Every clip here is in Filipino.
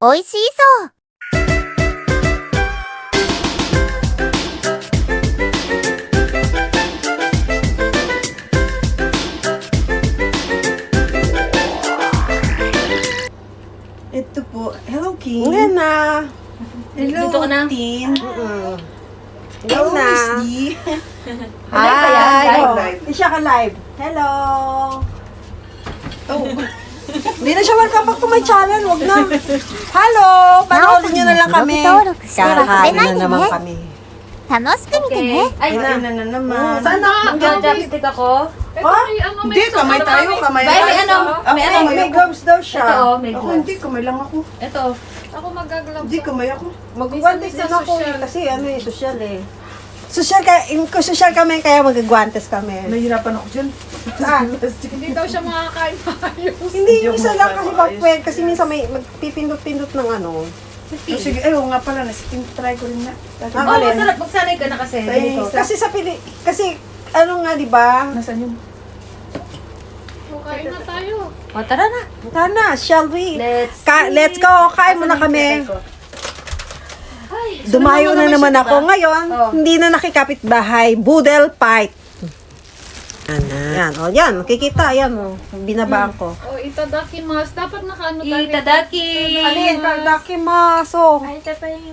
美味しそう Ito po. Hello, King. Ngayon na. Hello, Dito ka na. Tin. Mm. Hello, Ngayon na. Miss D. Live ka yan? Hi. Live, Oh, live. Hindi siya ka live. Hello. Oh, Hindi na siya welcome back to my channel. Wag na. Hello. Panoorin niyo na lang kami. Kakain na naman kami. 楽しく見てね Ay, ay, na. na, na naman. Sana. Mag-chopstick ako. Ha? Hindi, kamay tayo, kamay Bay, may tayo. ano? Ako, May ano? May, kamay may ako. gloves daw siya. Ito, oh, may Ako, gloves. hindi, kamay lang ako. Ito. Ako magaglove. Hindi, kamay ako. Magugwantes Minsan din ako social. eh, kasi ano eh, social eh. Social, ka, in, kung social kami, kaya magagwantes kami. Nahihirapan ako dyan. Saan? Hindi daw siya makakain maayos. Hindi, ako isa lang kasi backward. Kasi minsan may magpipindot-pindot ng ano. Oh, sige, ay, oo nga pala, nasiting try ko rin na. Ah, Oh, masarap. Magsanay ka na kasi. Ay, Kasi sa Pili... Kasi, ano nga, di ba? Nasaan yun? Kain na tayo. O, tara na. Sana, shall we? Let's Ka- let's go, kain muna kami. Ay, Dumayo na naman ako. diba? Ngayon, Oh. hindi na nakikapit bahay. Boodle fight. Yan, yan. O, yan. Makikita. Yan, o. Binabaan ko. O, itadakimasu. Dapat nakaano tayo. Itadaki. Alin, kadakimaso. Ay, ito pa yung...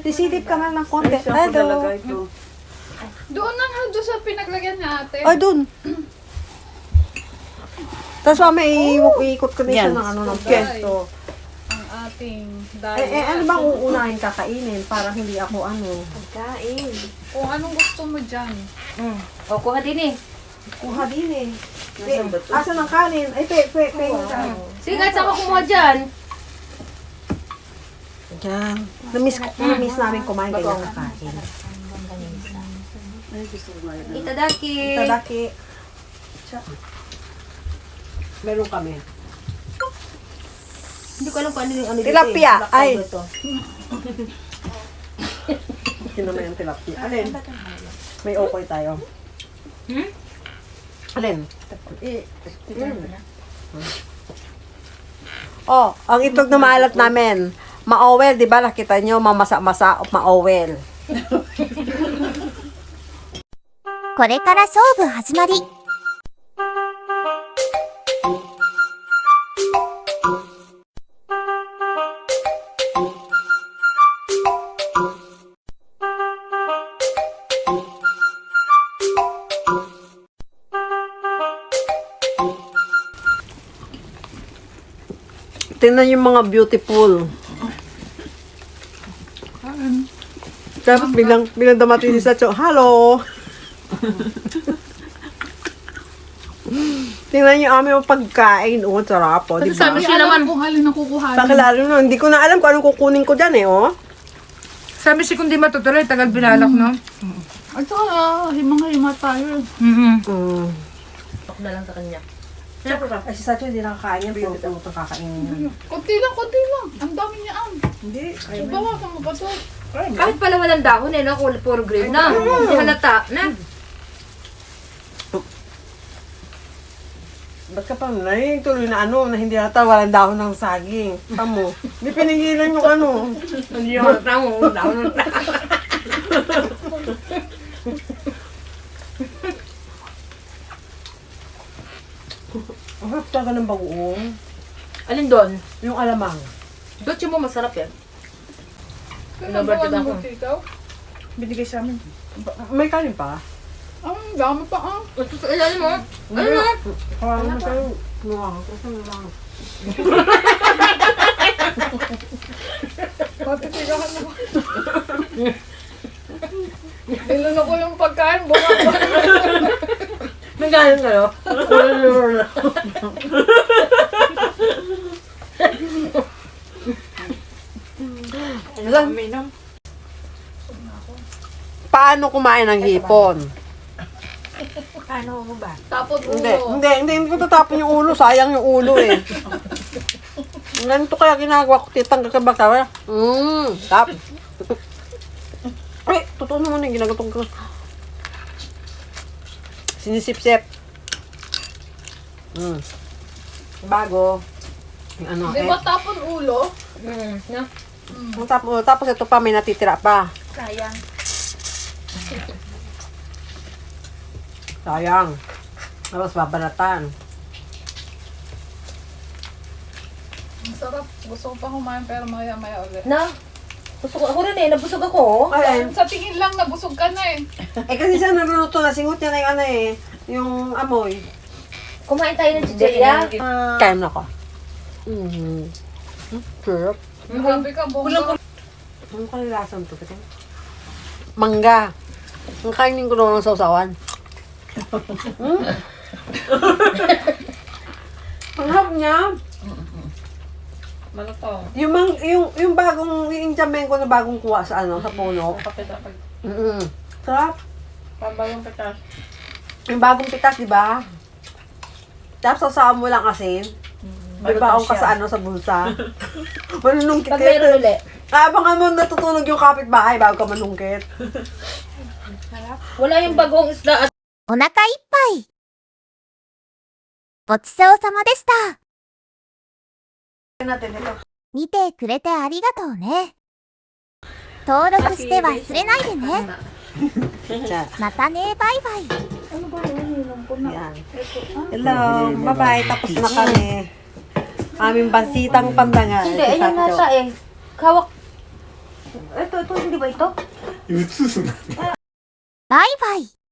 Ka nga ng konti. Ay, ito? Doon na nga, doon sa pinaglagyan ni ate. Ay, dun. Tapos mamaya i- iikot ko na siya Yan. ng ano ng pwesto. Ang ating Eh, eh, diet. ano bang uunahin kakainin? Para hindi ako ano. Kain. Kung anong gusto mo dyan. Mm. O, kuha din eh. Kuha din eh. Nasaan ba ito? Asa ng kanin? Ay, pe, pe, pe. Sige, kahit saan ka kumuha dyan. Diyan. Namiss, namiss namin kumain kaya kakain. Itadaki. Tadaki. Meron kami. Hindi ko alam kung ano yung ano dito Tilapia. eh. Ay. to. Sino naman yung tilapia? Alin? May okoy tayo. Hmm? Alin? I- Oh, ang itlog na maalat namin. Ma-owel, di ba? Nakita nyo, mamasa-masa o ma-owel. これから勝負始まり Tingnan yung mga beautiful. Tapos bilang, bilang dumating si Sacho, Hello! Tingnan yung aming pagkain. Oh, sarap po, di ba? Sabi siya naman. kung alin ang kukuhanin. Pakilalo no, hindi ko na alam kung anong kukunin ko dyan eh, oh. Sabi si kundi matutuloy, tagal binalak, no? At saka, himang-hima tayo. Mm-hmm. Mm. Tok na lang sa kanya. Ay, si Sacho hindi nakakain yan, puro puro itong kakainin yan. Kunti lang, kunti lang. Ang dami niya ang. Hindi. Ay, So, bawasan mo pa to. Kahit pala walang dahon eh, no? Kung Puro green na. Hindi halata na. Ba't ka pa nai tuloy na ano, na hindi nata walang dahon ng saging. Tamo. Hindi pinigilan yung ano. Hindi halata mo. Dahon na. Ang harap talaga ng bagoong. Alin doon? Yung alamang. Dutsi mo masarap yan. Kaya Nabartid nagawa ako. binigay sa amin. May kanin pa? Ang dami pa ang. Ito sa ilalim mo. Ano na? Parang mo tayo. Nuwang. Kasi lang. Matitigahan mo. Ilan ko yung pagkain, bunga Nagaling kayo? Alam, paano kumain ng hipon? Tapos Hindi, ulo. hindi, hindi, hindi ko tatapon yung ulo. Sayang yung ulo eh. Ganito kaya ginagawa ko, titang kakabaka. Mmm, tap. Ay, totoo naman yung ginagawa ko. Sinisip-sip. Mm. Bago. Yung ano, Di eh. ba tapon ulo? Mm, no? Tapos, tapos ito pa, may natitira pa. Sayang. Sayang. Tapos babalatan. Ang sarap. Gusto ko pa kumain pero maya-maya ulit. Na? Busog ako rin eh. Nabusog ako. Ay, Sa tingin lang, nabusog ka na eh. eh kasi siya naluluto na, singot niya na yung ano eh, yung amoy. Kumain tayo ng chicheria. Kain na ko. Mm-hmm. Sarap. Grabe ka, bongga. Ano ka nilasan to? Kasi? Mangga. Ang kainin ko doon ng sausawan. hmm? Ang hap niya. Malutong. Yung, mang, yung, yung bagong, yung injamen ko na bagong kuha sa ano, sa puno. Kapit dapat. Mm-mm. Sarap. Pambayong pitas. Yung bagong pitas, di ba? Tapos sasawa mo lang asin. May baong ka sa ano, sa bulsa. Manunungkit Pag meron ulit. Abangan mo natutulog yung kapitbahay bago ka manungkit. Wala yung bagong isda at お腹いっぱい。ごちそうさまでした。 見てくれてありがとうね。登録して忘れないでね。またねバイバイ。バイバイ